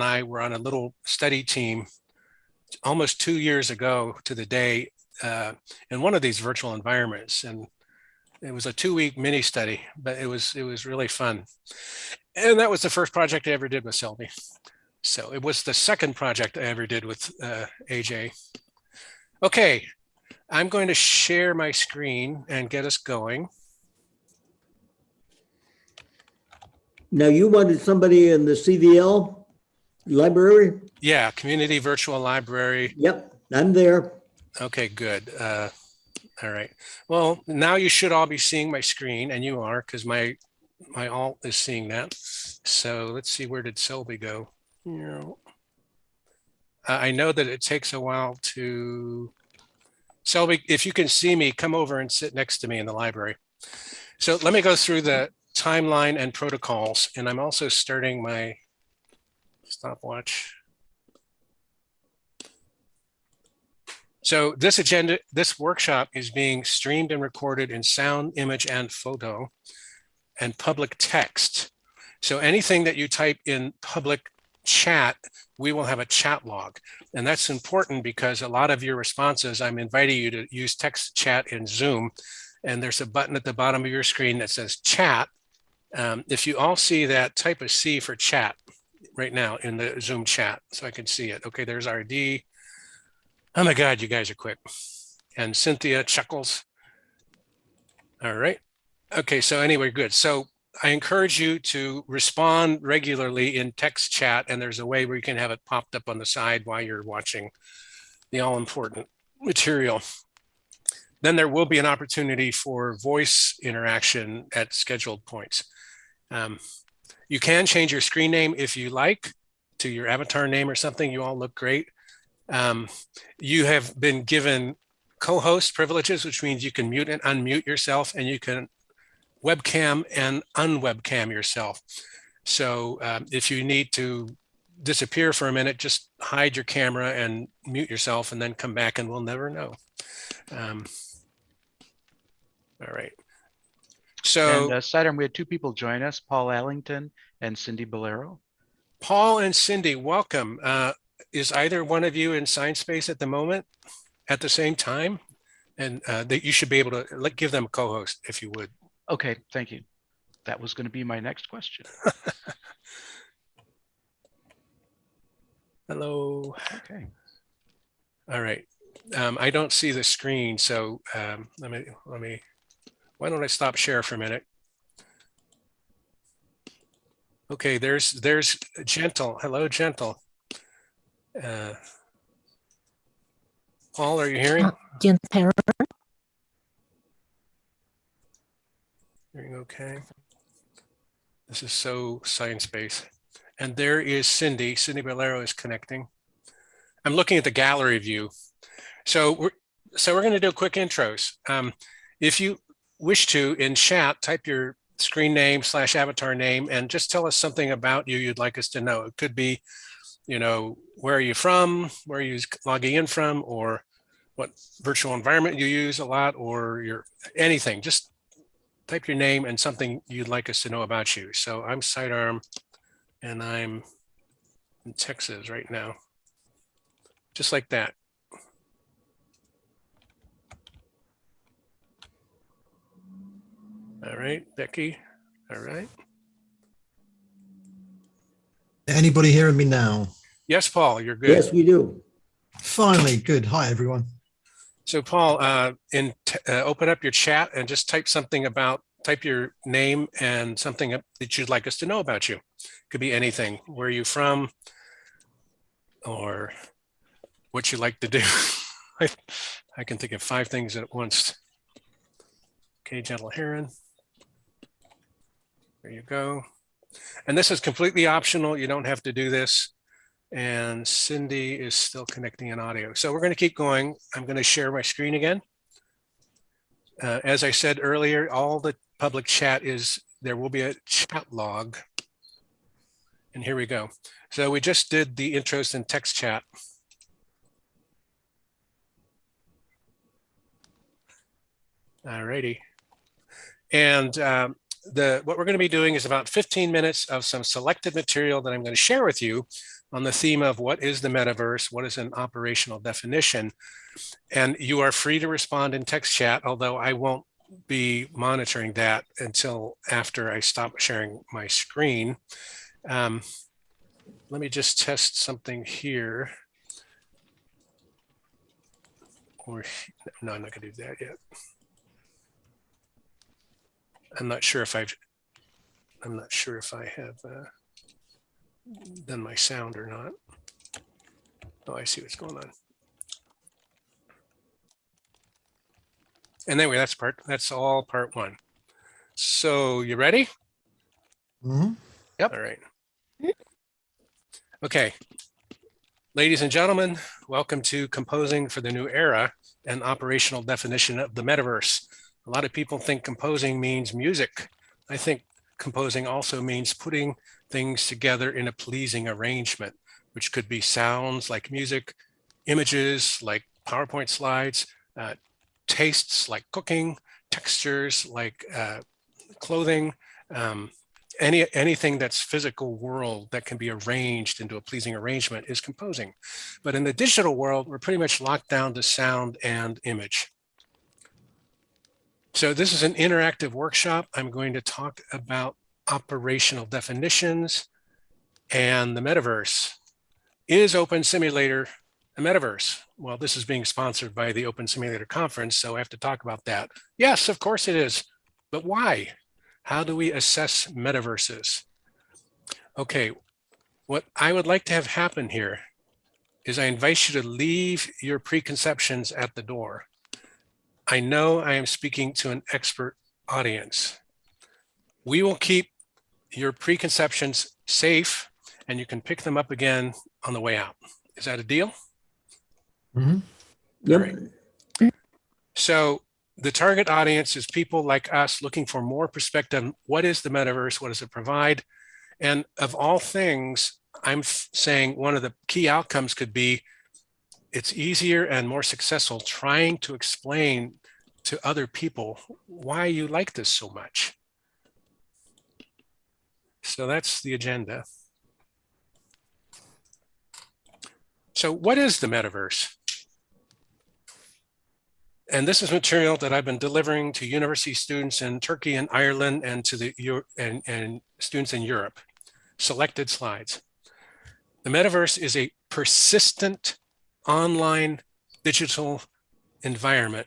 and I were on a little study team almost two years ago to the day uh, in one of these virtual environments. And it was a two week mini study, but it was it was really fun. And that was the first project I ever did with Selby. So it was the second project I ever did with uh, AJ. Okay, I'm going to share my screen and get us going. Now you wanted somebody in the CVL library? Yeah, Community Virtual Library. Yep, I'm there. Okay, good. Uh, all right. Well, now you should all be seeing my screen and you are because my my alt is seeing that. So let's see, where did Selby go? Uh, I know that it takes a while to, Selby, if you can see me, come over and sit next to me in the library. So let me go through the timeline and protocols, and I'm also starting my stopwatch. So this agenda, this workshop is being streamed and recorded in sound, image, and photo and public text. So anything that you type in public chat, we will have a chat log. And that's important because a lot of your responses, I'm inviting you to use text chat in Zoom. And there's a button at the bottom of your screen that says chat. Um, if you all see that, type a C for chat right now in the Zoom chat so I can see it. Okay, there's RD. Oh my God, you guys are quick. And Cynthia chuckles. All right. Okay, so anyway, good. So I encourage you to respond regularly in text chat, and there's a way where you can have it popped up on the side while you're watching the all important material. Then there will be an opportunity for voice interaction at scheduled points. Um, you can change your screen name if you like to your avatar name or something. You all look great. Um, you have been given co-host privileges, which means you can mute and unmute yourself and you can webcam and unwebcam yourself. So um, if you need to disappear for a minute, just hide your camera and mute yourself and then come back and we'll never know. Um, all right. So and uh, Sidearm, we had two people join us, Paul Allington and Cindy Bolero. Paul and Cindy, welcome. Uh, is either one of you in Sinespace at the moment at the same time? And uh, that you should be able to let, give them a co-host if you would. Okay, thank you. That was going to be my next question. Hello. Okay. All right. Um, I don't see the screen, so um, let me let me. Why don't I stop share for a minute? Okay, there's there's gentle. Hello, gentle. Uh, Paul, are you hearing? Gentle. Hearing okay. This is so science-based. And there is Cindy. Cindy Bolero is connecting. I'm looking at the gallery view. So we're, so we're going to do quick intros. Um, if you wish to, in chat, type your screen name slash avatar name and just tell us something about you you'd like us to know. It could be, you know, where are you from, where are you logging in from, or what virtual environment you use a lot, or your anything. Just type your name and something you'd like us to know about you. So I'm Sidearm and I'm in Texas right now. Just like that. All right, Becky. All right. Anybody hearing me now? Yes, Paul, you're good. Yes, we do. Finally, good. Hi, everyone. So Paul, uh, in uh, open up your chat and just type something about, type your name and something that you'd like us to know about you. Could be anything. Where are you from? Or what you like to do. I, I can think of five things at once. Okay, Gentle Heron. There you go. And this is completely optional. You don't have to do this. And Cindy is still connecting in audio. So we're going to keep going. I'm going to share my screen again. Uh, as I said earlier, all the public chat is, there will be a chat log. And here we go. So we just did the intros in text chat. All righty. And um, the what we're going to be doing is about 15 minutes of some selected material that I'm going to share with you on the theme of what is the metaverse? What is an operational definition? And you are free to respond in text chat, although I won't be monitoring that until after I stop sharing my screen. Um, let me just test something here. Or, no, I'm not gonna do that yet. I'm not sure if I've, I'm not sure if I have uh, done my sound or not. Oh, I see what's going on. And anyway, that's part, that's all part one. So you ready? Mm -hmm. Yep. All right. Okay. Ladies and gentlemen, welcome to Composing for the New Era, an operational definition of the metaverse. A lot of people think composing means music. I think composing also means putting things together in a pleasing arrangement, which could be sounds like music, images like PowerPoint slides, uh, tastes like cooking, textures like uh, clothing, um, any anything that's physical world that can be arranged into a pleasing arrangement is composing. But in the digital world, we're pretty much locked down to sound and image. So this is an interactive workshop. I'm going to talk about operational definitions and the metaverse. Is Open Simulator a metaverse? Well, this is being sponsored by the Open Simulator Conference, so I have to talk about that. Yes, of course it is. But why? How do we assess metaverses? Okay, what I would like to have happen here is I invite you to leave your preconceptions at the door. I know I am speaking to an expert audience. We will keep your preconceptions safe and you can pick them up again on the way out. Is that a deal? Mm -hmm. Yep. Right. So the target audience is people like us looking for more perspective. on What is the metaverse? What does it provide? And of all things, I'm saying one of the key outcomes could be it's easier and more successful trying to explain to other people why you like this so much. So that's the agenda. So what is the metaverse? And this is material that I've been delivering to university students in Turkey and Ireland and to the and, and students in Europe. Selected slides. The metaverse is a persistent online digital environment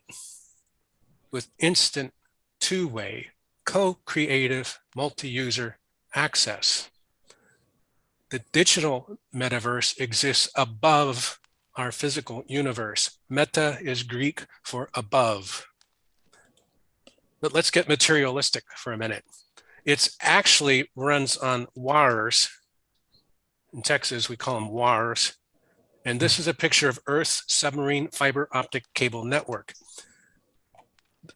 with instant two-way co-creative multi-user access. The digital metaverse exists above our physical universe. Meta is Greek for above. But let's get materialistic for a minute. It's actually runs on wires. In Texas, we call them wires. And this is a picture of Earth's submarine fiber optic cable network.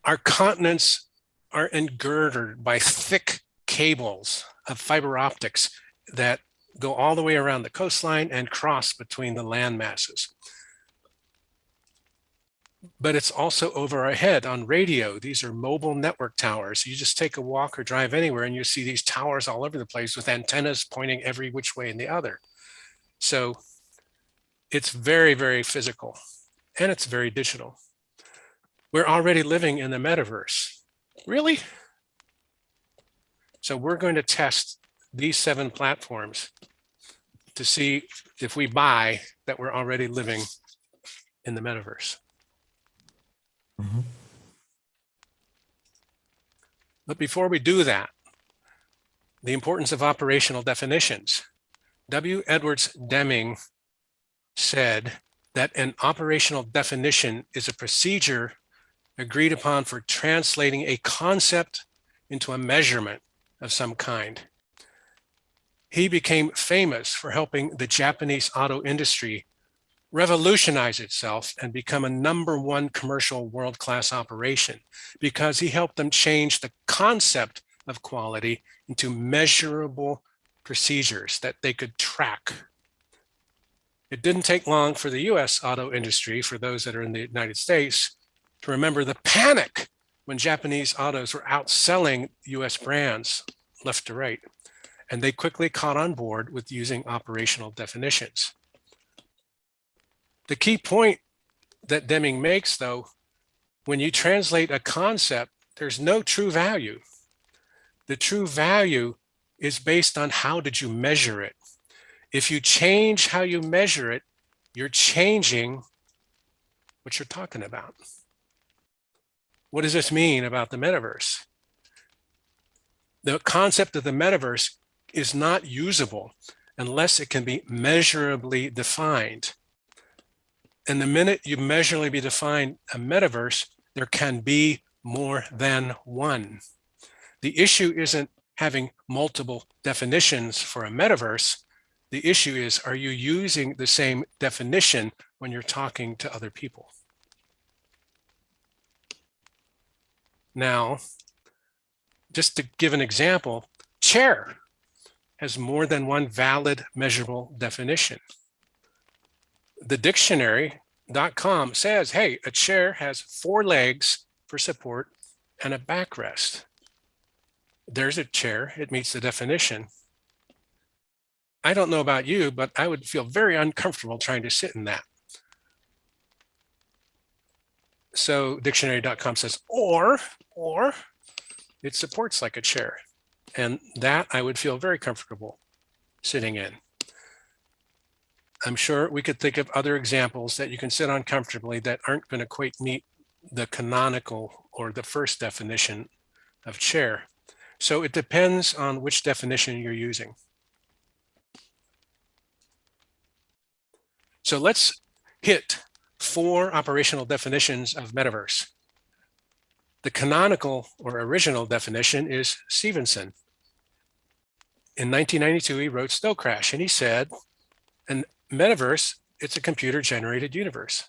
Our continents are engirdered by thick cables of fiber optics that go all the way around the coastline and cross between the land masses. But it's also over our head on radio. These are mobile network towers. You just take a walk or drive anywhere and you see these towers all over the place with antennas pointing every which way and the other. So it's very, very physical and it's very digital. We're already living in the metaverse. Really? So we're going to test these seven platforms to see if we buy that we're already living in the metaverse. Mhm. But before we do that, the importance of operational definitions. W. Edwards Deming said that an operational definition is a procedure agreed upon for translating a concept into a measurement of some kind. He became famous for helping the Japanese auto industry revolutionize itself and become a number one commercial world-class operation because he helped them change the concept of quality into measurable procedures that they could track. It didn't take long for the US auto industry, for those that are in the United States, to remember the panic when Japanese autos were outselling US brands left to right. and they quickly caught on board with using operational definitions. The key point that Deming makes, though, when you translate a concept, there's no true value. The true value is based on how did you measure it. If you change how you measure it, you're changing what you're talking about. What does this mean about the metaverse? The concept of the metaverse is not usable unless it can be measurably defined. And the minute you measurably define a metaverse, there can be more than one. The issue isn't having multiple definitions for a metaverse. The issue is, are you using the same definition when you're talking to other people? Now, just to give an example, chair has more than one valid measurable definition. The dictionary.com says, hey, a chair has four legs for support and a backrest. There's a chair, it meets the definition. I don't know about you, but I would feel very uncomfortable trying to sit in that. So dictionary.com says, or, or it supports like a chair. And that I would feel very comfortable sitting in. I'm sure we could think of other examples that you can sit on comfortably that aren't going to quite meet the canonical or the first definition of chair. So it depends on which definition you're using. So let's hit four operational definitions of metaverse. The canonical or original definition is Stephenson. In 1992, he wrote Snow Crash and he said, an metaverse, it's a computer generated universe.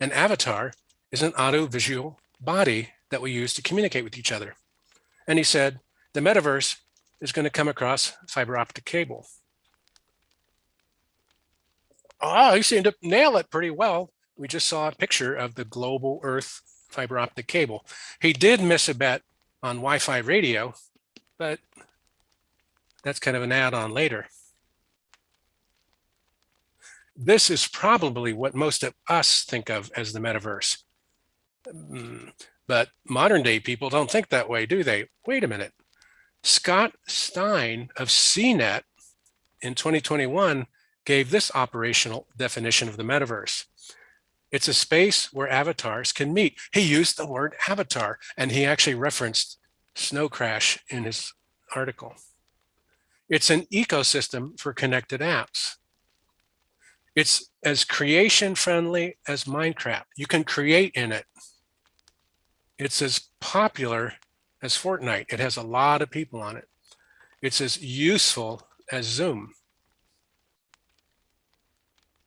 An avatar is an audiovisual body that we use to communicate with each other. And he said, the metaverse is going to come across fiber optic cable. Oh, he seemed to nail it pretty well. We just saw a picture of the global earth fiber optic cable. He did miss a bet on Wi-Fi radio, but that's kind of an add-on later. This is probably what most of us think of as the metaverse. Mm, but modern day people don't think that way, do they? Wait a minute. Scott Stein of CNET in 2021 gave this operational definition of the metaverse. It's a space where avatars can meet. He used the word avatar and he actually referenced Snow Crash in his article. It's an ecosystem for connected apps. It's as creation friendly as Minecraft. You can create in it. It's as popular as Fortnite. It has a lot of people on it. It's as useful as Zoom.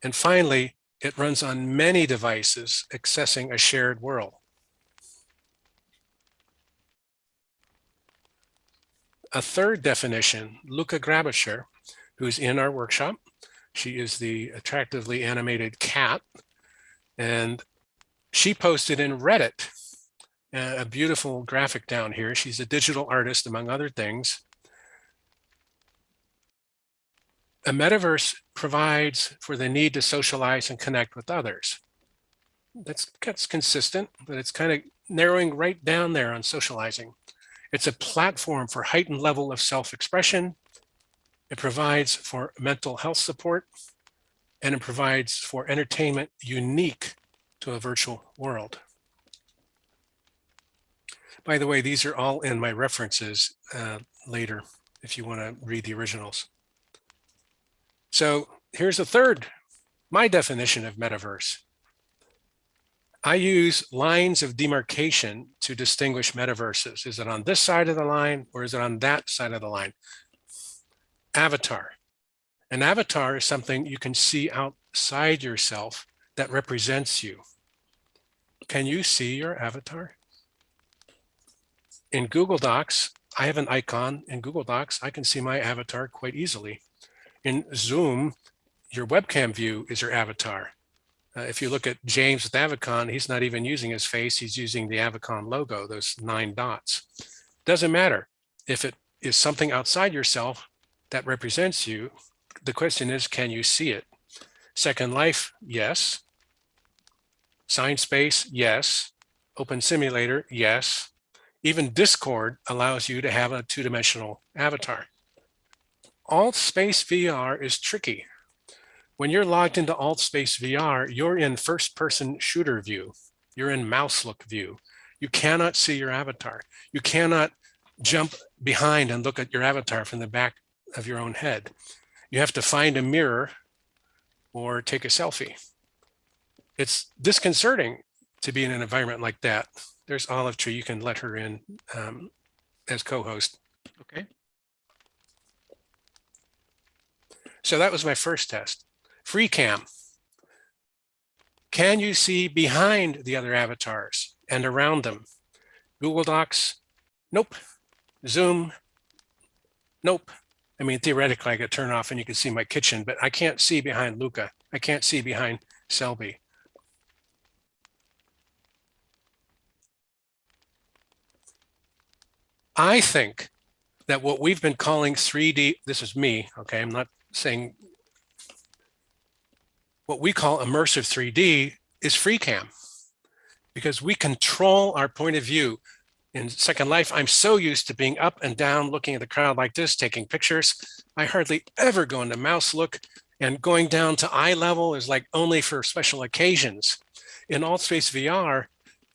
And finally, it runs on many devices accessing a shared world. A third definition, Luca Grabisher, who's in our workshop. She is the attractively animated cat. And she posted in Reddit uh, a beautiful graphic down here. She's a digital artist, among other things. A metaverse provides for the need to socialize and connect with others. That's, that's consistent, but it's kind of narrowing right down there on socializing. It's a platform for heightened level of self-expression. It provides for mental health support, and it provides for entertainment unique to a virtual world. By the way, these are all in my references uh, later if you want to read the originals. So here's a third, my definition of metaverse. I use lines of demarcation to distinguish metaverses. Is it on this side of the line or is it on that side of the line? Avatar. An avatar is something you can see outside yourself that represents you. Can you see your avatar? in Google Docs, I have an icon in Google Docs. I can see my avatar quite easily. In Zoom, your webcam view is your avatar. Uh, if you look at James with AvaCon, he's not even using his face. He's using the AvaCon logo, those nine dots. Doesn't matter if it is something outside yourself that represents you. The question is, can you see it? Second Life, yes. Sinespace, yes. Open Simulator, yes. Even Discord allows you to have a two-dimensional avatar. Alt Space VR is tricky. When you're logged into Alt Space VR, you're in first-person shooter view. You're in mouse look view. You cannot see your avatar. You cannot jump behind and look at your avatar from the back of your own head. You have to find a mirror or take a selfie. It's disconcerting to be in an environment like that. There's Olive Tree. You can let her in um, as co-host. Okay. So that was my first test. Free cam. Can you see behind the other avatars and around them? Google Docs? Nope. Zoom? Nope. I mean, theoretically, I could turn off and you can see my kitchen, but I can't see behind Luca. I can't see behind Selby. I think that what we've been calling 3D, this is me, okay, I'm not saying what we call immersive 3D is free cam because we control our point of view. In Second Life, I'm so used to being up and down, looking at the crowd like this, taking pictures. I hardly ever go into mouse look and going down to eye level is like only for special occasions. In AltSpace VR,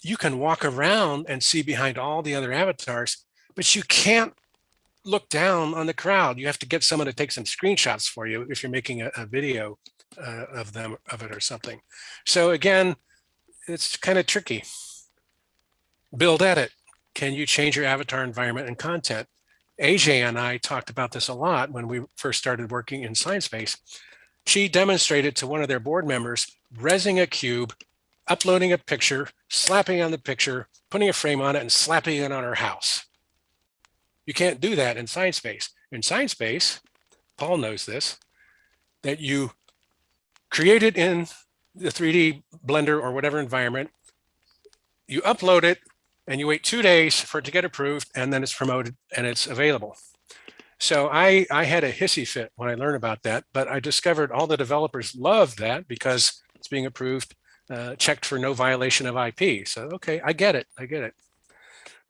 you can walk around and see behind all the other avatars, but you can't look down on the crowd. You have to get someone to take some screenshots for you if you're making a, a video uh, of them of it or something. So again, it's kind of tricky. Build edit. Can you change your avatar environment and content? AJ and I talked about this a lot when we first started working in Sinespace. She demonstrated to one of their board members, resing a cube, uploading a picture, slapping on the picture, putting a frame on it and slapping it on her house. You can't do that in Sinespace. In Sinespace, Paul knows this, that you create it in the 3D Blender or whatever environment, you upload it and you wait two days for it to get approved and then it's promoted and it's available. So I, I had a hissy fit when I learned about that, but I discovered all the developers love that because it's being approved, uh, checked for no violation of IP. So, okay, I get it, I get it.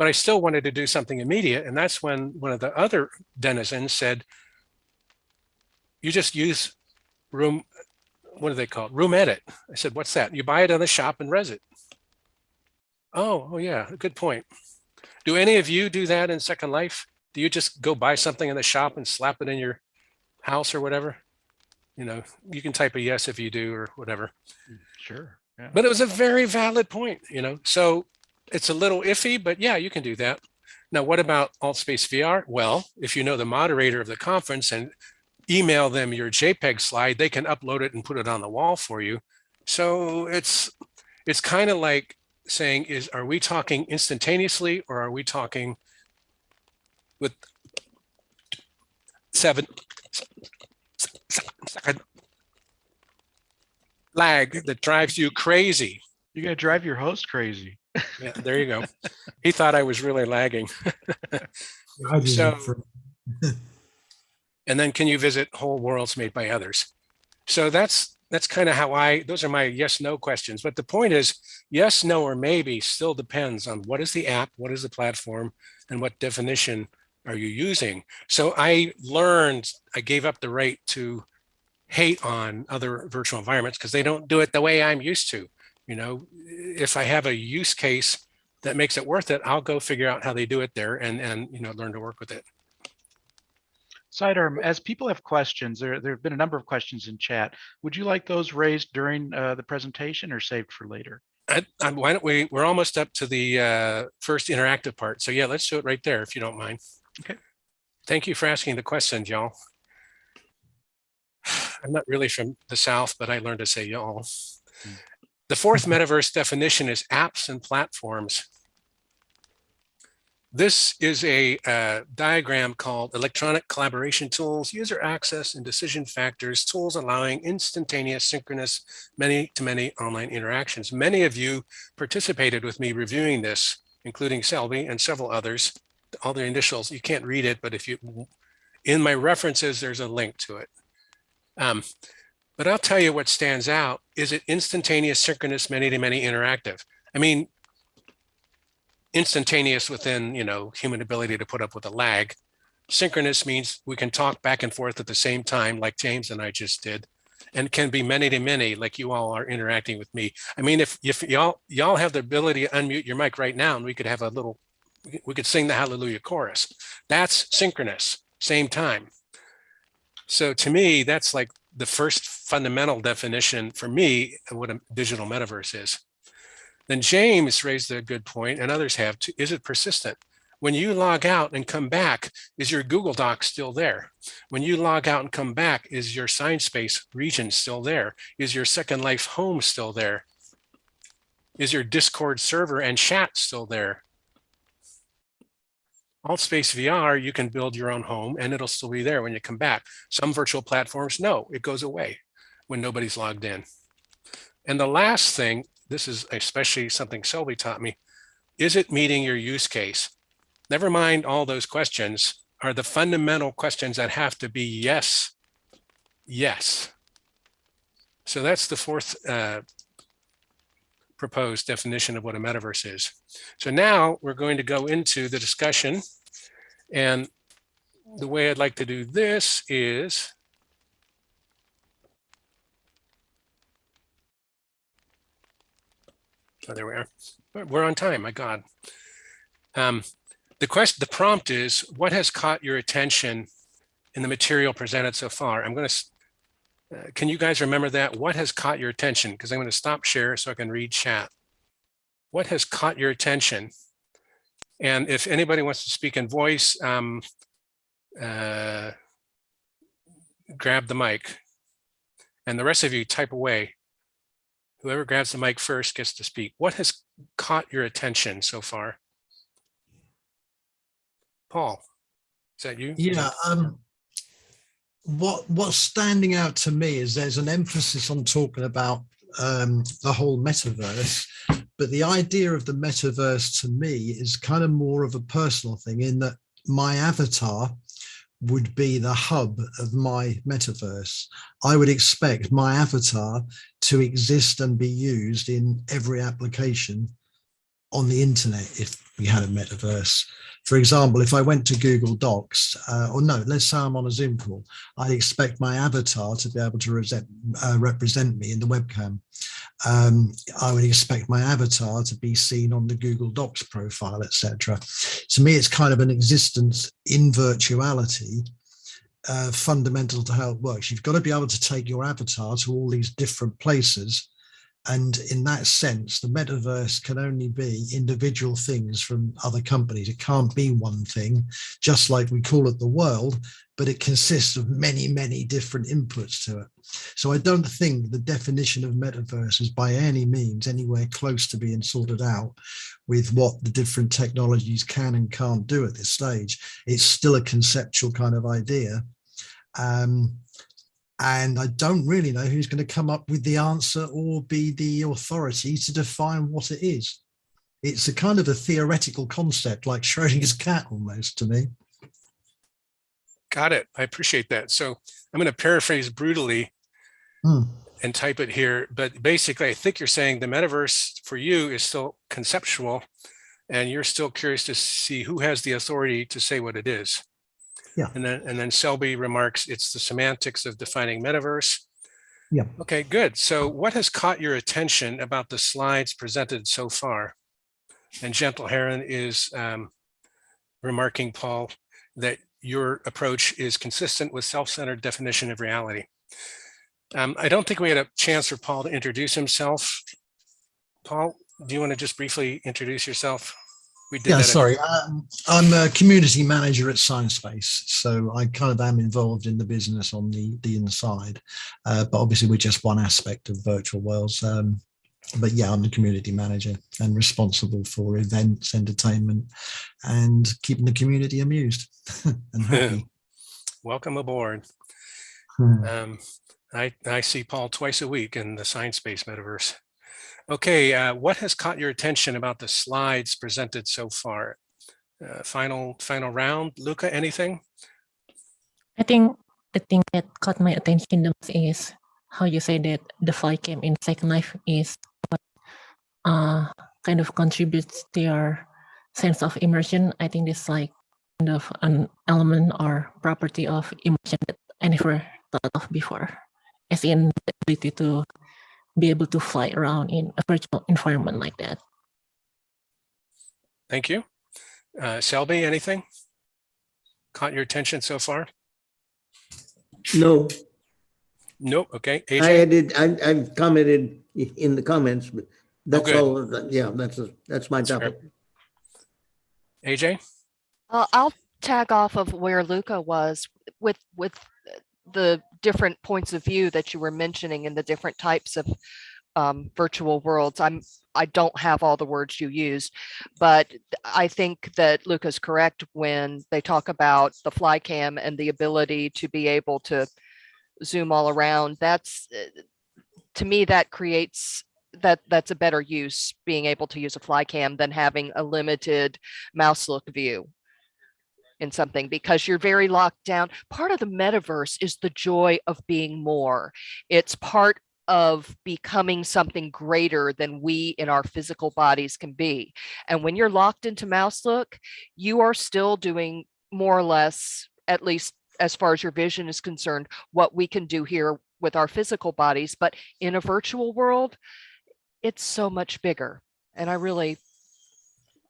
But I still wanted to do something immediate. And that's when one of the other denizens said, you just use room, what do they call it? Room edit. I said, what's that? You buy it on the shop and res it. Oh, oh yeah, good point. Do any of you do that in Second Life? Do you just go buy something in the shop and slap it in your house or whatever? You know, you can type a yes if you do or whatever. Mm, sure. Yeah. But it was a very valid point, you know, so it's a little iffy, but yeah, you can do that. Now, what about AltSpace VR? Well, if you know the moderator of the conference and email them your JPEG slide, they can upload it and put it on the wall for you. So it's it's kind of like saying is are we talking instantaneously or are we talking with seven second lag that drives you crazy You're gonna drive your host crazy. Yeah there you go. He thought i was really lagging. I did it So- and then can you visit whole worlds made by others? So that's that's kind of how i those are my yes no questions. But the point is yes no or maybe still depends on what is the app what is the platform and what definition are you using. So i learned i gave up the right to hate on other virtual environments because they don't do it the way i'm used to you know if i have a use case that makes it worth it i'll go figure out how they do it there and and you know learn to work with it Sidearm, as people have questions, there, there have been a number of questions in chat. Would you like those raised during uh, the presentation or saved for later? I, I, why don't we, we're almost up to the uh, first interactive part. So yeah, let's do it right there if you don't mind. Okay. Thank you for asking the questions, y'all. I'm not really from the South, but I learned to say y'all. Hmm. The fourth metaverse definition is apps and platforms. This is a uh, diagram called electronic collaboration tools, user access and decision factors, tools allowing instantaneous, synchronous, many to many online interactions. Many of you participated with me reviewing this, including Selby and several others all the initials. You can't read it, but if you, in my references, there's a link to it. Um, but I'll tell you what stands out. Is it instantaneous, synchronous, many-to-many interactive? I mean, instantaneous within, you know, human ability to put up with a lag. Synchronous means we can talk back and forth at the same time, like James and I just did, and can be many to many, like you all are interacting with me. I mean, if if y'all y'all have the ability to unmute your mic right now, and we could have a little, we could sing the Hallelujah chorus. That's synchronous, same time. So to me, that's like the first fundamental definition for me of what a digital metaverse is. Then James raised a good point, and others have too. Is it persistent? When you log out and come back, is your Google Doc still there? When you log out and come back, is your Sinespace region still there? Is your Second Life home still there? Is your Discord server and chat still there? Altspace VR, you can build your own home and it'll still be there when you come back. Some virtual platforms, no, it goes away when nobody's logged in. And the last thing, this is especially something Selby taught me, is it meeting your use case? Never mind all those questions are the fundamental questions that have to be yes, yes. So that's the fourth uh, proposed definition of what a metaverse is. So now we're going to go into the discussion. And the way I'd like to do this is Oh, there we are. We're- on time, my God. Um, the question, the prompt is, what has caught your attention in the material presented so far? I'm going to, uh, can you guys remember that? What has caught your attention? Because I'm going to stop share so I can read chat. What has caught your attention? And if anybody wants to speak in voice, um, uh, grab the mic. And the rest of you type away. Whoever grabs the mic first gets to speak. What has caught your attention so far? Paul, is that you? Yeah. Um, what what's standing out to me is there's an emphasis on talking about um, the whole metaverse, but the idea of the metaverse to me is kind of more of a personal thing in that my avatar would be the hub of my metaverse. I would expect my avatar to exist and be used in every application on the internet if we had a metaverse. For example, if I went to Google Docs, uh, or no, let's say I'm on a Zoom call, I'd expect my avatar to be able to represent, uh, represent me in the webcam. Um, I would expect my avatar to be seen on the Google Docs profile, etc. To me, it's kind of an existence in virtuality uh, fundamental to how it works. You've got to be able to take your avatar to all these different places and in that sense, the metaverse can only be individual things from other companies. It can't be one thing, just like we call it the world, but it consists of many, many different inputs to it. So I don't think the definition of metaverse is by any means anywhere close to being sorted out with what the different technologies can and can't do at this stage. It's still a conceptual kind of idea. Um, and I don't really know who's going to come up with the answer or be the authority to define what it is. It's a kind of a theoretical concept like Schrodinger's cat almost to me. Got it. I appreciate that. So I'm going to paraphrase brutally Hmm. and type it here. But basically, I think you're saying the metaverse for you is still conceptual and you're still curious to see who has the authority to say what it is. Yeah. And then and then Selby remarks it's the semantics of defining metaverse. Yeah. Okay, good. So what has caught your attention about the slides presented so far? And Gentle Heron is um, remarking, Paul, that your approach is consistent with self-centered definition of reality. Um, I don't think we had a chance for Paul to introduce himself. Paul, do you want to just briefly introduce yourself? We did Yeah, sorry. Um, I'm a community manager at Sinespace, so I kind of am involved in the business on the the inside. Uh, but obviously, we're just one aspect of virtual worlds. Um, but yeah, I'm the community manager and responsible for events, entertainment, and keeping the community amused and happy. Welcome aboard. Hmm. Um, I, I see Paul twice a week in the Sinespace metaverse. Okay, uh, what has caught your attention about the slides presented so far? uh, final, final round. Luca, anything? I think the thing that caught my attention most is how you say that the fly cam in Second Life is what uh, kind of contributes to your sense of immersion. I think it's like kind of an element or property of immersion that I never thought of before, as in the ability to be able to fly around in a virtual environment like that. Thank you. Uh, Selby, anything? Caught your attention so far? No, Nope. Okay. I AJ? did, I, I've commented in the comments, but that's good. all, of that- yeah, that's, a- that's my That's fair. AJ? Uh, I'll tag off of where Luca was with, with the different points of view that you were mentioning in the different types of um, virtual worlds. I'm, I don't have all the words you used, but I think that Luca's correct when they talk about the fly cam and the ability to be able to zoom all around. That's, uh, to me, that creates, that, that's a better use, being able to use a fly cam than having a limited mouse look view in something because you're very locked down. Part of the metaverse is the joy of being more. It's part of becoming something greater than we in our physical bodies can be. And when you're locked into mouse look, you are still doing more or less, at least as far as your vision is concerned, what we can do here with our physical bodies. But in a virtual world, it's so much bigger. And I really,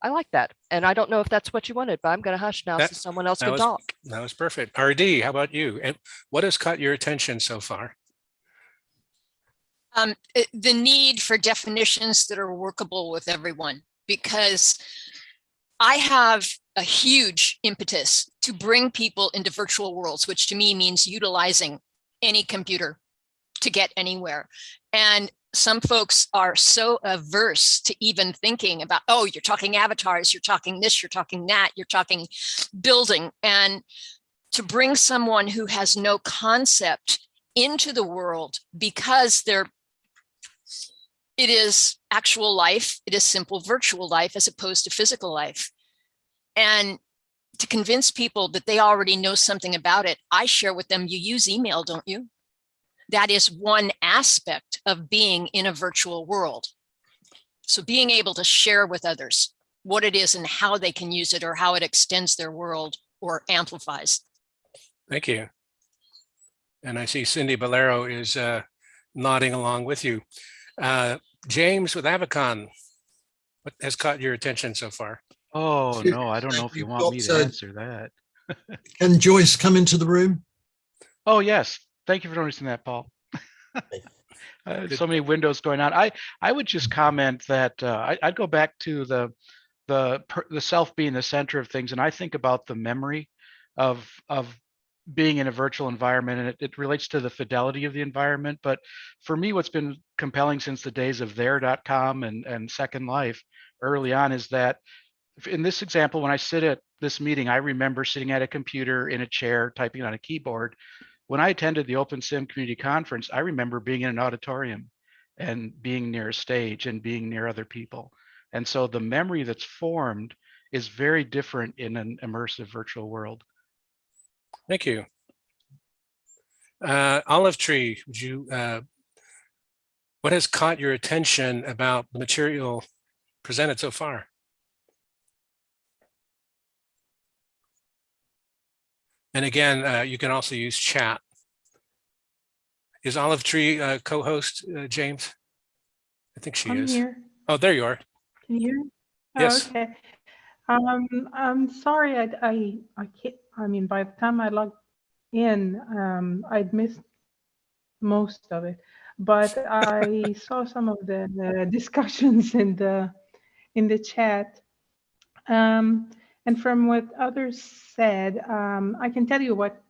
I like that. And I don't know if that's what you wanted, but I'm going to hush now That- so someone else can was- talk. That was perfect. RD, how about you? And what has caught your attention so far? um, the need for definitions that are workable with everyone because I have a huge impetus to bring people into virtual worlds, which to me means utilizing any computer to get anywhere. And some folks are so averse to even thinking about, oh, you're talking avatars, you're talking this, you're talking that, you're talking building. And to bring someone who has no concept into the world because they're it is actual life. It is simple virtual life as opposed to physical life. And to convince people that they already know something about it, I share with them, you use email, don't you? That is one aspect of being in a virtual world. So being able to share with others what it is and how they can use it or how it extends their world or amplifies. Thank you. And I see Cindy Bolero is uh, nodding along with you. Uh, James with AvaCon, what has caught your attention so far? Oh, no, I don't know if you want me to answer that. Can Joyce come into the room? Oh, yes. Thank you for noticing that, Paul. Uh, So many windows going on. I, I would just comment that uh, I, I'd go back to the, the, the self being the center of things. And I think about the memory of, of being in a virtual environment and it, it relates to the fidelity of the environment. But for me, what's been compelling since the days of there.com and, and Second Life early on is that in this example, when I sit at this meeting, I remember sitting at a computer in a chair, typing on a keyboard. When I attended the Open Sim Community Conference, I remember being in an auditorium and being near a stage and being near other people. And so the memory that's formed is very different in an immersive virtual world. Thank you. Uh, Olive Tree, would you, uh, what has caught your attention about the material presented so far? And again, uh, you can also use chat. Is Olive Tree uh, co-host, uh, James? I think she I'm is. here. Oh, there you are. Can you hear? Oh, Yes. Okay. Um, I'm sorry, I, I, I can't, I mean, by the time I logged in, um, I'd missed most of it. But I saw some of the, the discussions in the, in the chat. Um, and from what others said, um, I can tell you what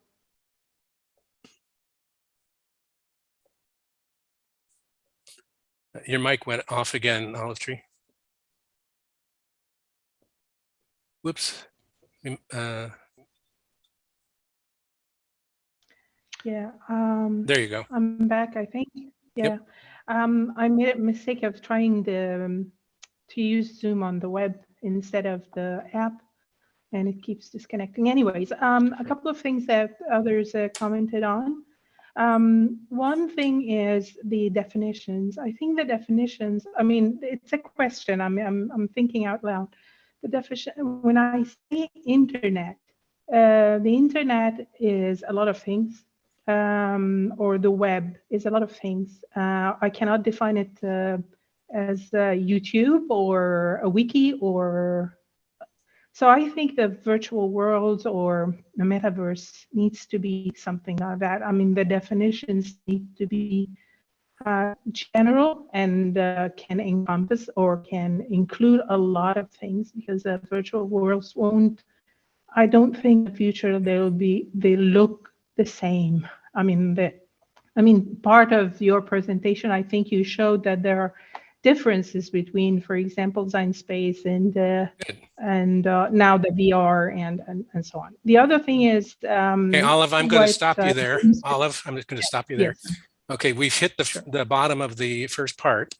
Your mic went off again, Olive Tree. Whoops. Mm, Uh, Yeah, um, there you go. I'm back, I think. Yeah. Yep. Um, I made a mistake of trying the, um, to use Zoom on the web instead of the app. And it keeps disconnecting. Anyways, um, a couple of things that others uh, commented on. Um, one thing is the definitions. I think the definitions, I mean, it's a question. I'm, I'm, I'm thinking out loud. The definition, when I say internet, uh, the internet is a lot of things, um, or the web is a lot of things. Uh, I cannot define it uh, as uh, YouTube or a wiki or so I think the virtual world or the metaverse needs to be something like that. I mean, the definitions need to be uh, general and uh, can encompass or can include a lot of things because the virtual worlds won't, I don't think the future they'll be, they look the same. I mean, the, I mean, part of your presentation, I think you showed that there are differences between, for example, Sinespace and uh, and uh, now the VR and, and and so on. The other thing is, um, Okay, Olive, I'm going to stop uh, you there. Olive, I'm just going to stop you there. Yes. Okay, we've hit the, f- the bottom of the first part.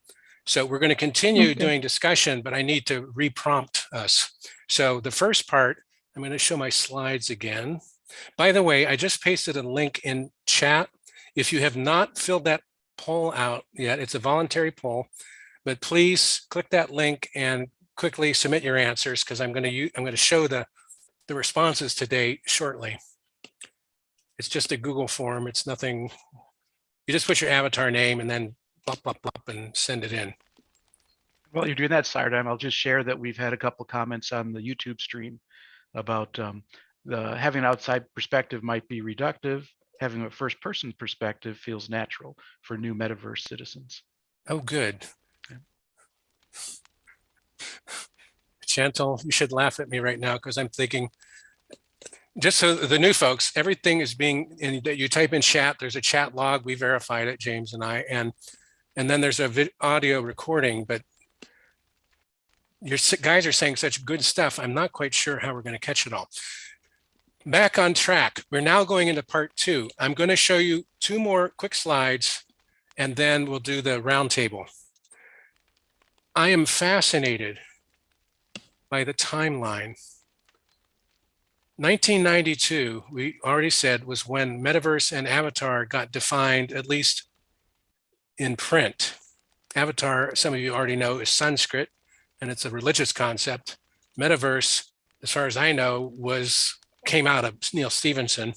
So we're going to continue Okay. doing discussion, but I need to reprompt us. So the first part, I'm going to show my slides again. By the way, I just pasted a link in chat. If you have not filled that poll out yet, it's a voluntary poll, but please click that link and quickly submit your answers because I'm going to I'm going to show the, the responses today shortly. It's just a Google form. It's nothing you just put your avatar name and then blop, blop, blop and send it in. While you're doing that, Sirdime, I'll just share that we've had a couple comments on the YouTube stream about um, the having an outside perspective might be reductive. Having a first person perspective feels natural for new metaverse citizens. Oh, good. Chantal, you should laugh at me right now because I'm thinking, just so the new folks, everything is being, in that you type in chat, there's a chat log, we verified it, James and I, and and then there's a audio recording, but your guys are saying such good stuff. I'm not quite sure how we're going to catch it all. Back on track. We're now going into part two. I'm going to show you two more quick slides and then we'll do the roundtable. I am fascinated by the timeline. 1992, we already said, was when Metaverse and Avatar got defined, at least in print. Avatar, some of you already know, is Sanskrit, and it's a religious concept. Metaverse, as far as I know, was came out of Neil Stephenson.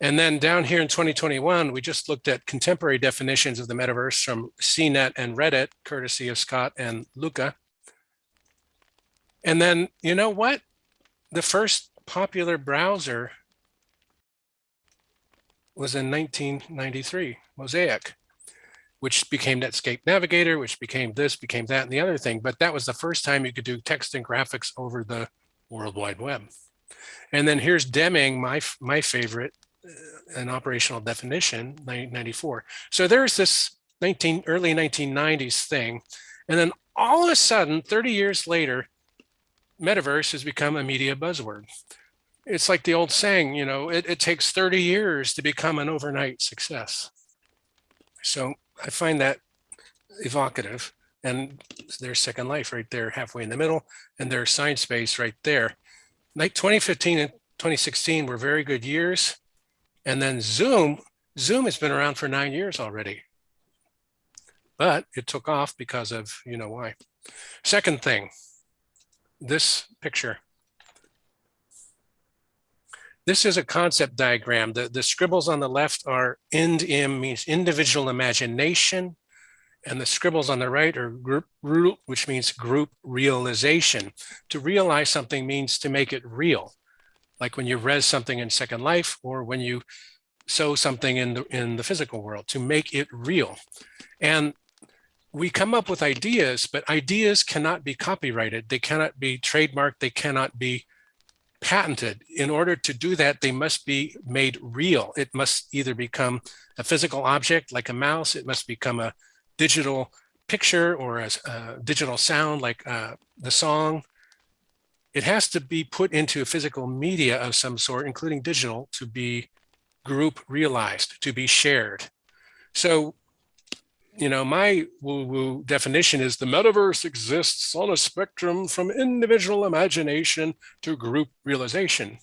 And then down here in 2021, we just looked at contemporary definitions of the metaverse from CNET and Reddit, courtesy of Scott and Luca. And then, you know what? The first popular browser was in 1993, Mosaic, which became Netscape Navigator, which became this, became that, and the other thing. But that was the first time you could do text and graphics over the World Wide Web. And then here's Deming, my, my favorite, Uh, an operational definition, 1994. So there's this 19, early 1990s thing. And then all of a sudden, 30 years later, metaverse has become a media buzzword. It's like the old saying, you know, it, it takes 30 years to become an overnight success. So I find that evocative. And there's Second Life right there, halfway in the middle, and there's Sinespace right there. Like 2015 and 2016 were very good years. And then Zoom, Zoom has been around for nine years already. But it took off because of, you know why. Second thing, this picture. This is a concept diagram. The, the scribbles on the left are end im means individual imagination. And the scribbles on the right are group which means group realization. To realize something means to make it real. Like when you res something in Second Life or when you sew something in the, in the physical world, to make it real. And we come up with ideas, but ideas cannot be copyrighted. They cannot be trademarked. They cannot be patented. In order to do that, they must be made real. It must either become a physical object like a mouse. It must become a digital picture or a, a digital sound like uh, the song. It has to be put into a physical media of some sort, including digital, to be group realized, to be shared. So you know, my woo-woo definition is the metaverse exists on a spectrum from individual imagination to group realization.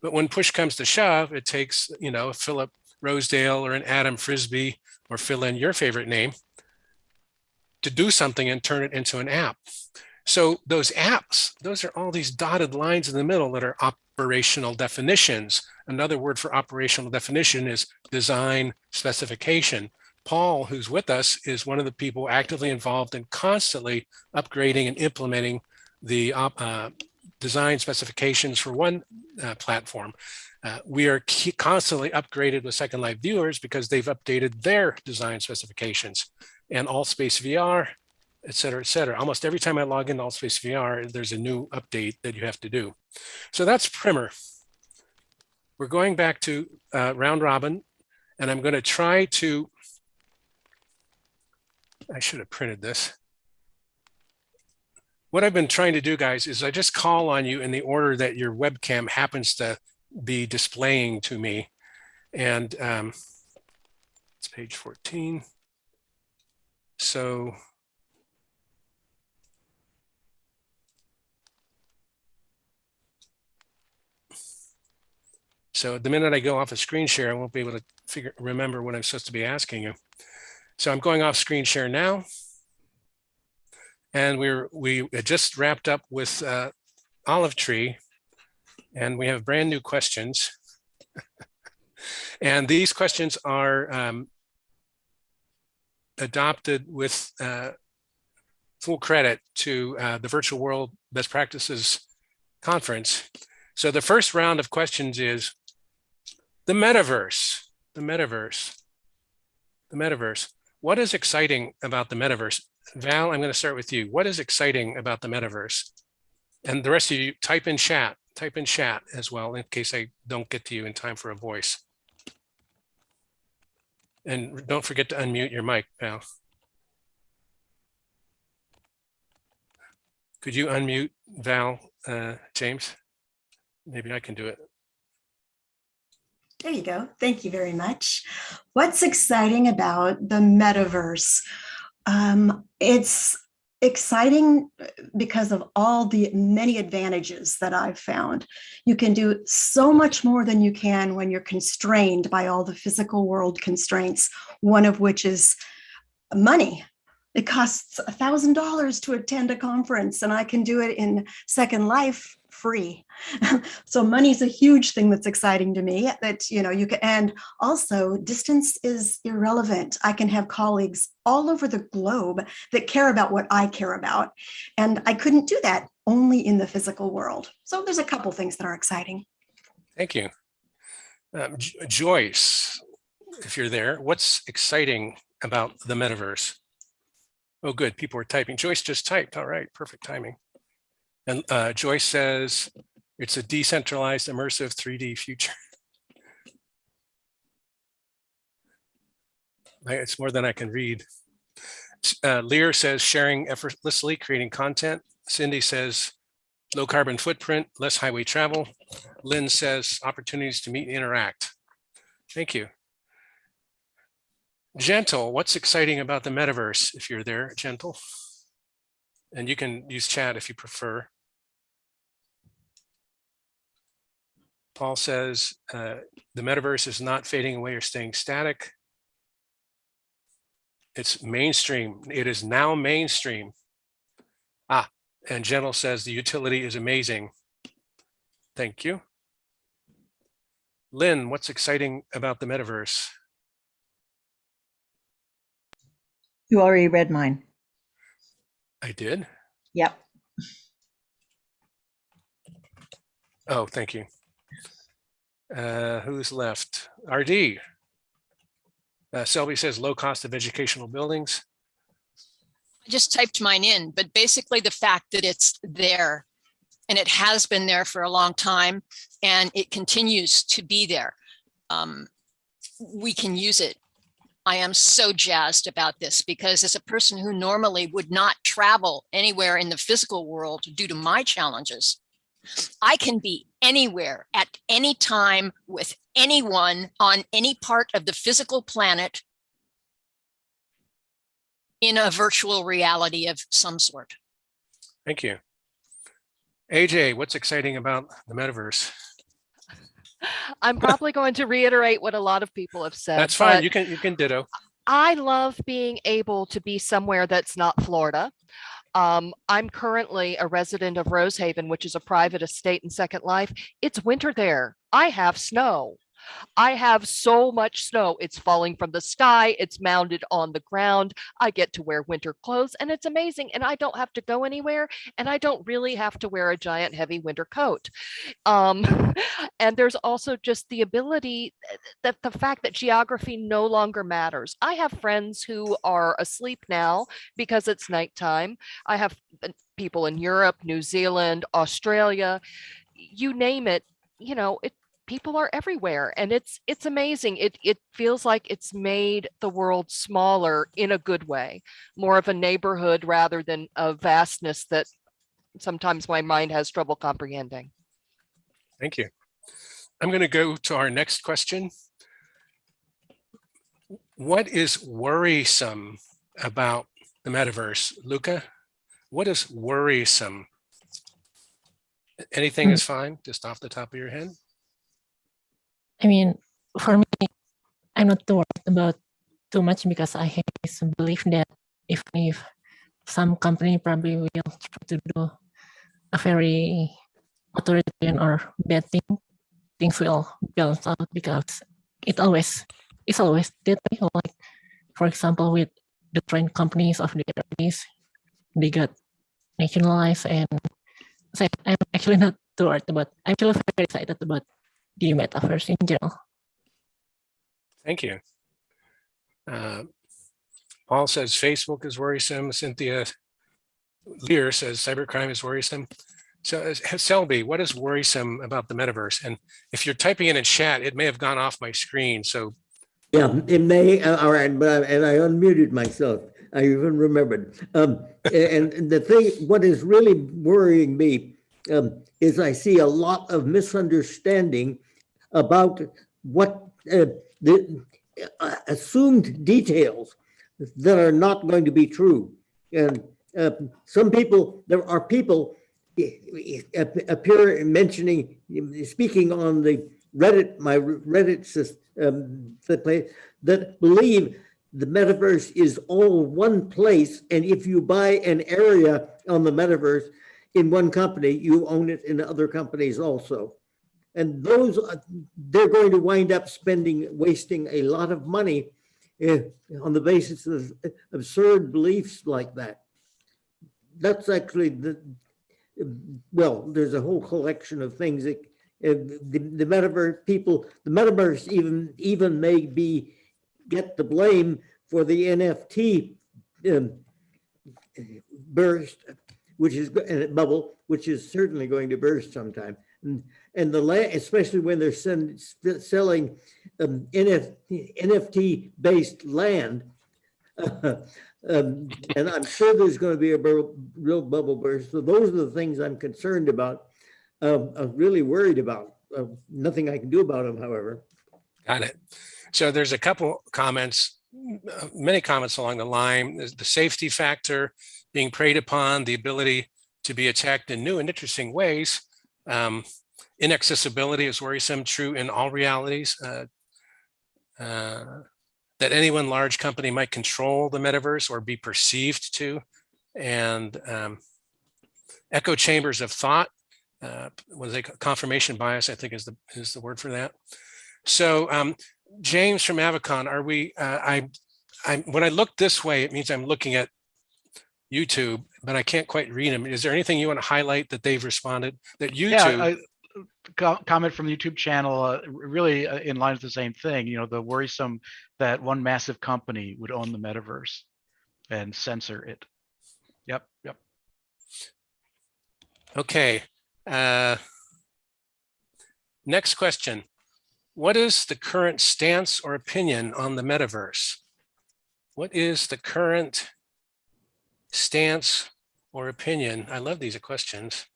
But when push comes to shove, it takes, you know, Philip Rosedale or an Adam Frisby or fill in your favorite name to do something and turn it into an app. So those apps, those are all these dotted lines in the middle that are operational definitions. Another word for operational definition is design specification. Paul, who's with us, is one of the people actively involved in constantly upgrading and implementing the uh, design specifications for one uh, platform. Uh, we are constantly upgraded with Second Life viewers because they've updated their design specifications and Altspace VR, et cetera, et cetera. Almost every time I log into Altspace VR, there's a new update that you have to do. So that's primer. We're going back to uh, round robin, and I'm going to try to, I should have printed this. What I've been trying to do, guys, is I just call on you in the order that your webcam happens to be displaying to me. And um, it's page 14. So So the minute I go off a screen share, I won't be able to figure remember what I'm supposed to be asking you. So I'm going off screen share now. And we're we just wrapped up with uh, Olive Tree, and we have brand new questions. and these questions are um, adopted with uh, full credit to uh, the Virtual World Best Practices Conference. So the first round of questions is, the metaverse, the metaverse, the metaverse. What is exciting about the metaverse? Val, I'm going to start with you. What is exciting about the metaverse? And the rest of you type in chat, type in chat as well, in case I don't get to you in time for a voice. And don't forget to unmute your mic, Val. Could you unmute Val, uh, James? Maybe I can do it. There you go. Thank you very much. What's exciting about the metaverse? Um, it's exciting because of all the many advantages that I've found. You can do so much more than you can when you're constrained by all the physical world constraints, one of which is money. It costs a thousand dollars to attend a conference and I can do it in Second Life free. so money is a huge thing that's exciting to me that, you know, you can, and also distance is irrelevant. I can have colleagues all over the globe that care about what I care about. And I couldn't do that only in the physical world. So there's a couple things that are exciting. Thank you. Um, Joyce, if you're there, what's exciting about the metaverse? Oh, good. People are typing. Joyce just typed. All right. Perfect timing. And uh, Joyce says it's a decentralized immersive 3D future. it's more than I can read. Uh, Lear says sharing effortlessly, creating content. Cindy says low carbon footprint, less highway travel. Lynn says opportunities to meet and interact. Thank you. Gentle, what's exciting about the metaverse if you're there, Gentle? And you can use chat if you prefer. Paul says uh, the metaverse is not fading away or staying static. It's mainstream. It is now mainstream. Ah, and Gentle says the utility is amazing. Thank you. Lynn, what's exciting about the metaverse? You already read mine. I did? Yep. Oh, thank you. Uh, who's left? RD. Uh, Selby says low cost of educational buildings. I just typed mine in, but basically the fact that it's there and it has been there for a long time and it continues to be there. Um, we can use it. I am so jazzed about this because as a person who normally would not travel anywhere in the physical world due to my challenges, I can be anywhere at any time with anyone on any part of the physical planet in a virtual reality of some sort. Thank you. AJ, what's exciting about the metaverse? I'm probably going to reiterate what a lot of people have said. That's fine. You can, you can ditto. I love being able to be somewhere that's not Florida. Um, I'm currently a resident of Rosehaven, which is a private estate in Second Life. It's winter there. I have snow. I have so much snow. It's falling from the sky. It's mounded on the ground. I get to wear winter clothes and it's amazing. And I don't have to go anywhere. And I don't really have to wear a giant heavy winter coat. Um, and there's also just the ability that the fact that geography no longer matters. I have friends who are asleep now because it's nighttime. I have uh, people in Europe, New Zealand, Australia, you name it, you know, it people are everywhere and it's it's amazing. It it feels like it's made the world smaller in a good way, more of a neighborhood rather than a vastness that sometimes my mind has trouble comprehending. Thank you. I'm going to go to our next question. What is worrisome about the metaverse? Luca, what is worrisome? Anything hmm. is fine, just off the top of your head? I mean, for me, I'm not too worried about too much because I have this belief that if if some company probably will try to do a very authoritarian or bad thing, things will balance out because it always it's always that way. Like for example, with the train companies of the other they got nationalized and so I'm actually not too worried about I'm actually very excited about the metaverse in general. Thank you. Uh, Paul says Facebook is worrisome. Cynthia Lear says cybercrime is worrisome. So uh, Selby, what is worrisome about the metaverse? And if you're typing in a chat, it may have gone off my screen. So Yeah, it may, uh, all right, but, I- and I unmuted myself. I even remembered. Um, and, and the thing, what is really worrying me, um, is I see a lot of misunderstanding about what, uh, the uh, assumed details that are not going to be true. And, uh, some people, there are people eh, eh, ap- appear mentioning, speaking on the Reddit, my Reddit system, um, that believe the metaverse is all one place. And if you buy an area on the metaverse in one company, you own it in other companies also. And those, are- they're going to wind up spending, wasting a lot of money eh, on the basis of absurd beliefs like that. That's actually the, well, there's a whole collection of things that uh, the, the metaverse people, the metaverse even, even may be, get the blame for the NFT um, burst, which is, bubble, which is certainly going to burst sometime. And, and the land, especially when they're send, selling um, NFT, NFT-based land. Um, And I'm sure there's going to be a real bubble burst. So those are the things I'm concerned about um, I'm really worried about. Uh, Nothing I can do about them, however. Got it. So there's a couple comments, uh, many comments along the line, the safety factor being preyed upon, the ability to be attacked in new and interesting ways. Um, inaccessibility is worrisome, true in all realities. uh, uh, That any one large company might control the metaverse or be perceived to. And um, echo chambers of thought, uh, what is it, confirmation bias, I think is the, is the word for that. So um, James from AvaCon, are we, uh, I, I, when I look this way, it means I'm looking at YouTube, but I can't quite read them. Is there anything you want to highlight that they've responded that Yeah, YouTube? I- co- comment from the YouTube channel, uh, really uh, in line with the same thing, you know, the worrisome that one massive company would own the metaverse and censor it. Yep, yep. Okay. Uh, next question. What is the current stance or opinion on the metaverse? What is the current stance or opinion? I love these questions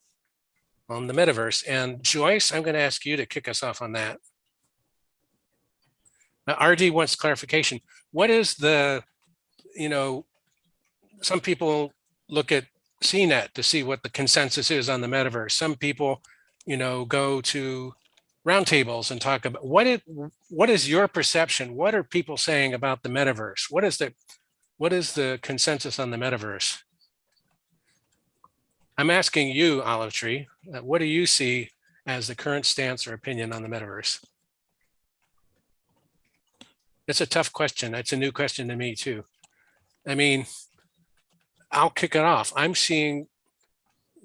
on the metaverse. And Joyce, I'm going to ask you to kick us off on that. Now, RD wants clarification. What is the, you know, some people look at CNET to see what the consensus is on the metaverse. Some people, you know, go to roundtables and talk about what it, what is your perception? What are people saying about the metaverse? What is the, what is the consensus on the metaverse? I'm asking you, Olive Tree, uh, what do you see as the current stance or opinion on the metaverse? It's a tough question. It's a new question to me too. I mean, I'll kick it off. I'm seeing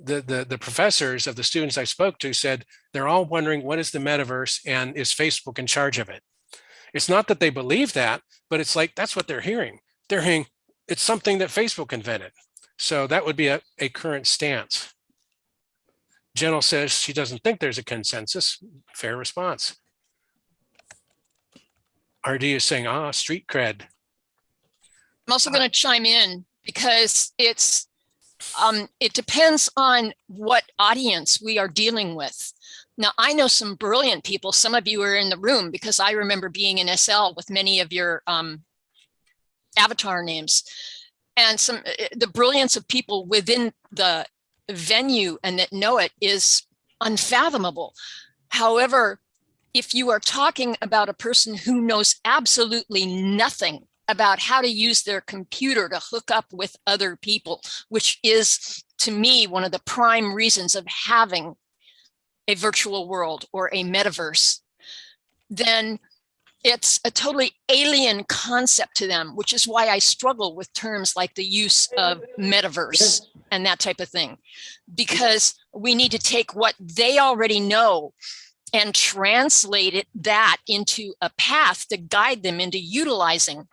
the, the, the professors of the students I spoke to said they're all wondering what is the metaverse and is Facebook in charge of it? It's not that they believe that, but it's like that's what they're hearing. They're hearing it's something that Facebook invented. So that would be a, a current stance. Jenel says she doesn't think there's a consensus. Fair response. RD is saying, ah, street cred. I'm also going to chime in because it's um, it depends on what audience we are dealing with. Now, I know some brilliant people. Some of you are in the room because I remember being in SL with many of your um, avatar names and some eh, eh, the brilliance of people within the venue and that know it is unfathomable. However, if you are talking about a person who knows absolutely nothing about how to use their computer to hook up with other people, which is to me one of the prime reasons of having a virtual world or a metaverse, then it's a totally alien concept to them, which is why I struggle with terms like the use of metaverse and that type of thing, because we need to take what they already know and translate it that into a path to guide them into utilizing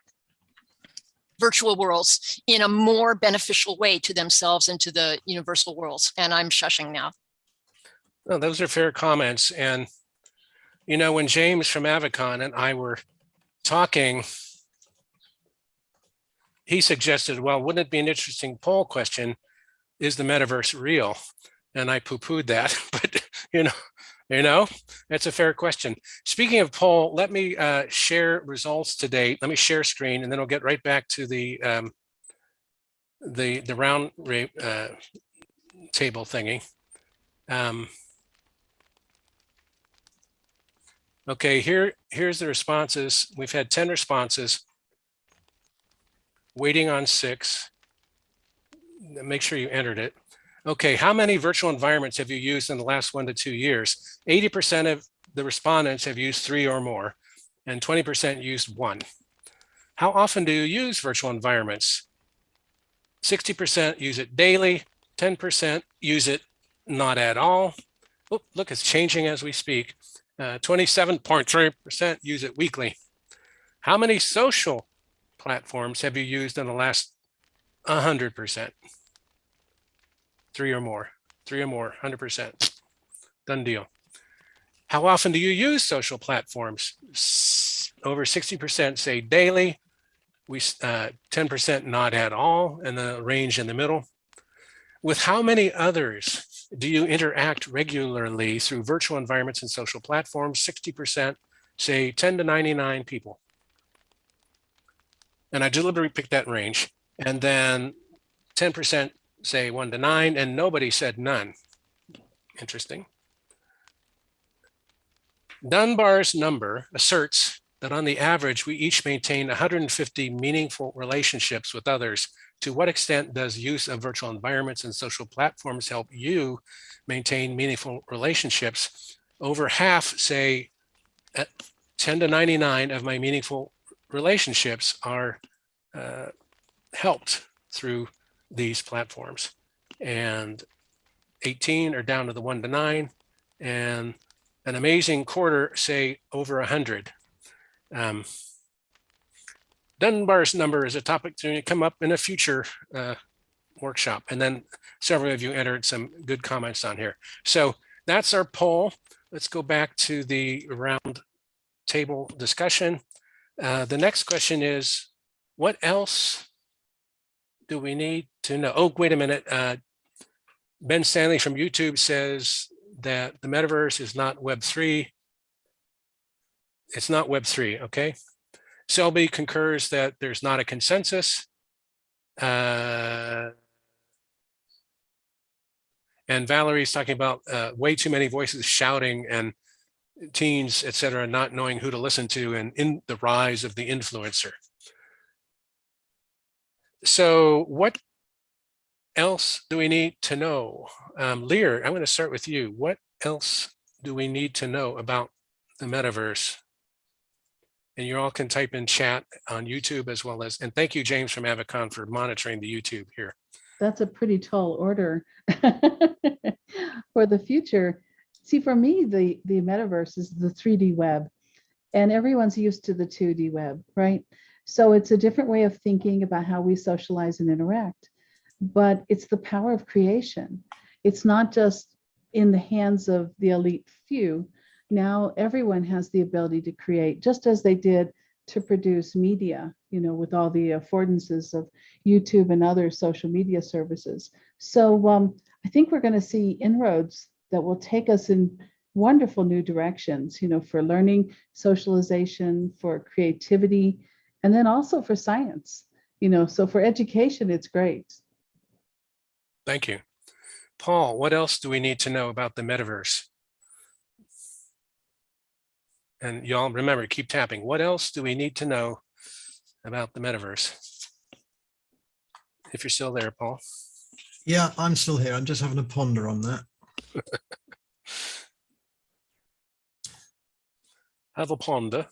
virtual worlds in a more beneficial way to themselves and to the universal worlds. And I'm shushing now. Well, those are fair comments. And, you know, when James from AvaCon and I were talking, he suggested, well, wouldn't it be an interesting poll question? Is the metaverse real? And I poo-pooed that, but you know, you know, that's a fair question. Speaking of poll, let me uh, share results to date. Let me share screen and then I'll get right back to the um, the the round uh, table thingy. Um, okay, here here's the responses. We've had 10 responses. Waiting on six. Make sure you entered it. Okay, how many virtual environments have you used in the last one to two years? 80% of the respondents have used three or more, and 20% used one. How often do you use virtual environments? 60% use it daily, 10% use it not at all. Oh, look, it's changing as we speak. 27.3% uh, use it weekly. How many social platforms have you used in the last 100%? three or more, three or more, 100%. Done deal. How often do you use social platforms? Over 60% say daily, we 10% uh, not at all, and the range in the middle. With how many others do you interact regularly through virtual environments and social platforms? 60% say 10 to 99 people. And I deliberately picked that range. And then 10% say one to nine, and nobody said none. Interesting. Dunbar's number asserts that on the average, we each maintain 150 meaningful relationships with others. To what extent does use of virtual environments and social platforms help you maintain meaningful relationships? Over half say 10 to 99 of my meaningful relationships are uh, helped through these platforms. And 18 are down to the one to nine and an amazing quarter say over 100. Um, Dunbar's number is a topic to come up in a future uh, workshop. And then several of you entered some good comments on here. So that's our poll. Let's go back to the round table discussion. Uh, the next question is, what else do we need to know? Oh, wait a minute. Uh, ben Stanley from YouTube says that the metaverse is not Web3. It's not Web3, okay? Selby concurs that there's not a consensus. Uh, and Valerie's talking about uh, way too many voices shouting and teens, et cetera, not knowing who to listen to and in the rise of the influencer. So what else do we need to know? Um, Lear, I'm going to start with you. What else do we need to know about the metaverse? And you all can type in chat on YouTube as well as, and thank you, James from AvaCon for monitoring the YouTube here. That's a pretty tall order for the future. See, for me, the, the metaverse is the 3D web and everyone's used to the 2D web, right? So it's a different way of thinking about how we socialize and interact, but it's the power of creation. It's not just in the hands of the elite few. Now everyone has the ability to create, just as they did to produce media, you know, with all the affordances of YouTube and other social media services. So um, I think we're going to see inroads that will take us in wonderful new directions, you know, for learning, socialization, for creativity, and then also for science, you know, so for education, it's great. Thank you. Paul, what else do we need to know about the metaverse? And y'all remember, keep tapping. What else do we need to know about the metaverse? If you're still there, Paul. Yeah, I'm still here. I'm just having a ponder on that. Have a ponder.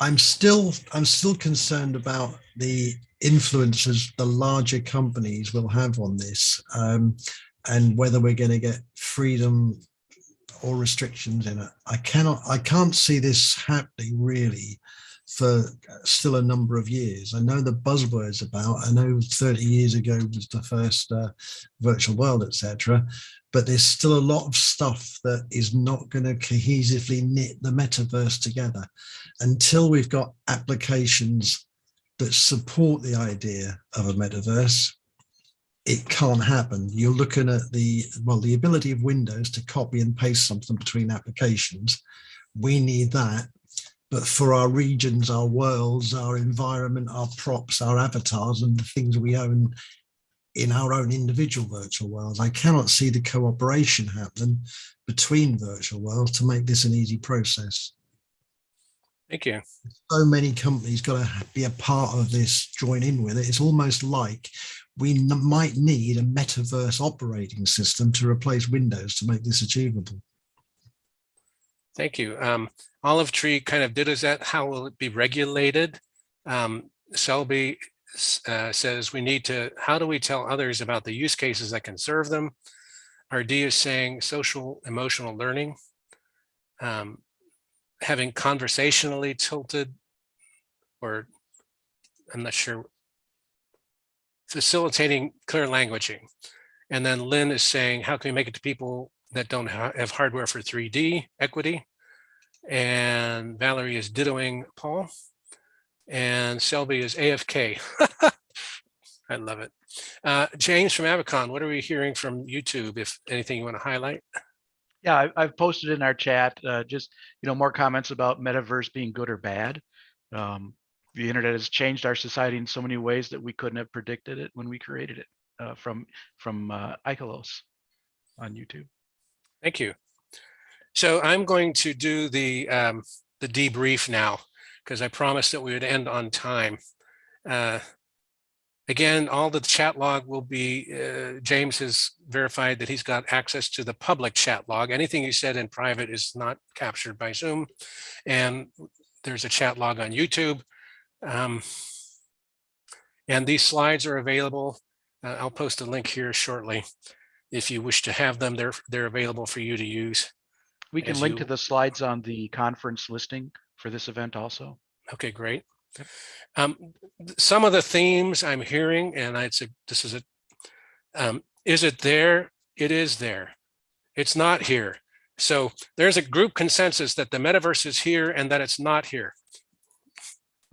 I'm still I'm still concerned about the influences the larger companies will have on this um, and whether we're going to get freedom or restrictions in it. I cannot I can't see this happening really for still a number of years. I know the buzzwords about, I know 30 years ago was the first uh, virtual world, etc. But there's still a lot of stuff that is not going to cohesively knit the metaverse together until we've got applications that support the idea of a metaverse. It can't happen. You're looking at the, well, the ability of Windows to copy and paste something between applications. We need that but for our regions, our worlds, our environment, our props, our avatars, and the things we own in our own individual virtual worlds, I cannot see the cooperation happen between virtual worlds to make this an easy process. Thank you. So many companies got to be a part of this, join in with it. It's almost like we might need a metaverse operating system to replace Windows to make this achievable. Thank you. Um, Olive Tree kind of did is that how will it be regulated? Um, Selby uh, says we need to, how do we tell others about the use cases that can serve them? RD is saying social emotional learning, um, having conversationally tilted or I'm not sure, facilitating clear languaging. And then Lynn is saying, how can we make it to people that don't ha have hardware for 3D equity? and Valerie is dittoing Paul, and Selby is AFK. I love it. Uh, James from AvaCon, what are we hearing from YouTube, if anything you want to highlight? Yeah, I, I've posted in our chat uh, just, you know, more comments about metaverse being good or bad. Um, the internet has changed our society in so many ways that we couldn't have predicted it when we created it uh, from from uh, Ikelos on YouTube. Thank you. So I'm going to do the um, the debrief now because I promised that we would end on time. Uh, again, all the chat log will be, uh, James has verified that he's got access to the public chat log. Anything you said in private is not captured by Zoom. And there's a chat log on YouTube. Um, and these slides are available. Uh, I'll post a link here shortly. If you wish to have them, they're, they're available for you to use. We can link you- to the slides on the conference listing for this event also. Okay, great. Um, some of the themes I'm hearing, and I'd say this is a, um, is it there? It is there. It's not here. So there's a group consensus that the metaverse is here and that it's not here.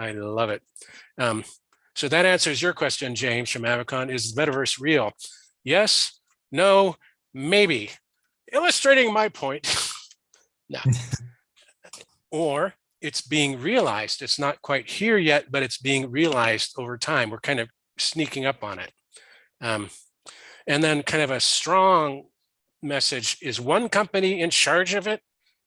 I love it. Um, so that answers your question, James from AvaCon. Is the metaverse real? Yes, no, maybe. Illustrating my point. no. or it's being realized. It's not quite here yet, but it's being realized over time. We're kind of sneaking up on it. Um, and then kind of a strong message is one company in charge of it?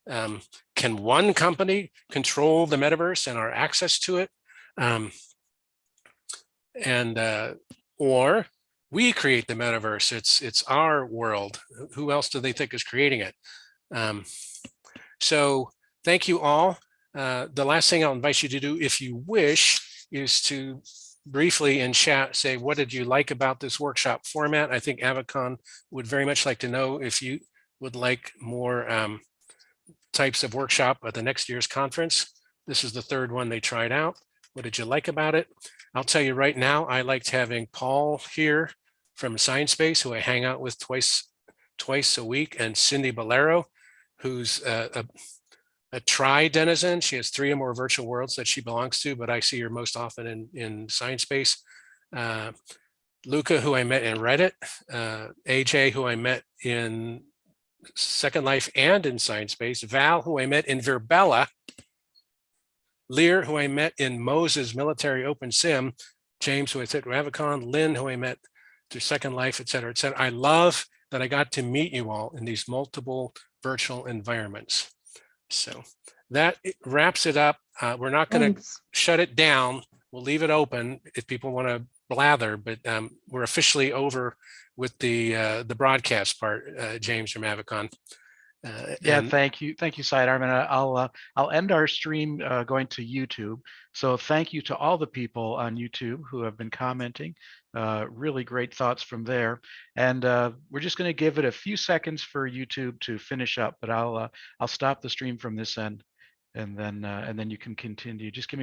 Um, can one company control the metaverse and our access to it? Um, and uh, or we create the metaverse. It's it's our world. Who else do they think is creating it? Um, so thank you all. Uh, the last thing I'll invite you to do, if you wish, is to briefly in chat say, what did you like about this workshop format? I think AvaCon would very much like to know if you would like more um, types of workshop at the next year's conference. This is the third one they tried out. What did you like about it? I'll tell you right now, I liked having Paul here from Sinespace, who I hang out with twice twice a week, and Cindy Bolero, who's a, a, a tri denizen. She has three or more virtual worlds that she belongs to, but I see her most often in, in Sinespace. Uh, Luca, who I met in Reddit, uh, AJ, who I met in Second Life and in Sinespace, Val, who I met in VirBELA, Lear, who I met in Moses Military Open Sim, James, who I said Ravicon, Lynn, who I met through Second Life, et cetera, et cetera. I love that I got to meet you all in these multiple virtual environments. So that wraps it up. Uh, we're not going to shut it down. We'll leave it open if people want to blather, but um, we're officially over with the uh, the broadcast part, uh, James from AvaCon. Uh, Yeah, and- thank you. Thank you, Sidearm. And I- I'll, uh, I'll end our stream uh, going to YouTube. So thank you to all the people on YouTube who have been commenting. Uh, Really great thoughts from there. And uh, we're just going to give it a few seconds for YouTube to finish up, but I'll, uh, I'll stop the stream from this end. And then, uh, and then you can continue. Just give me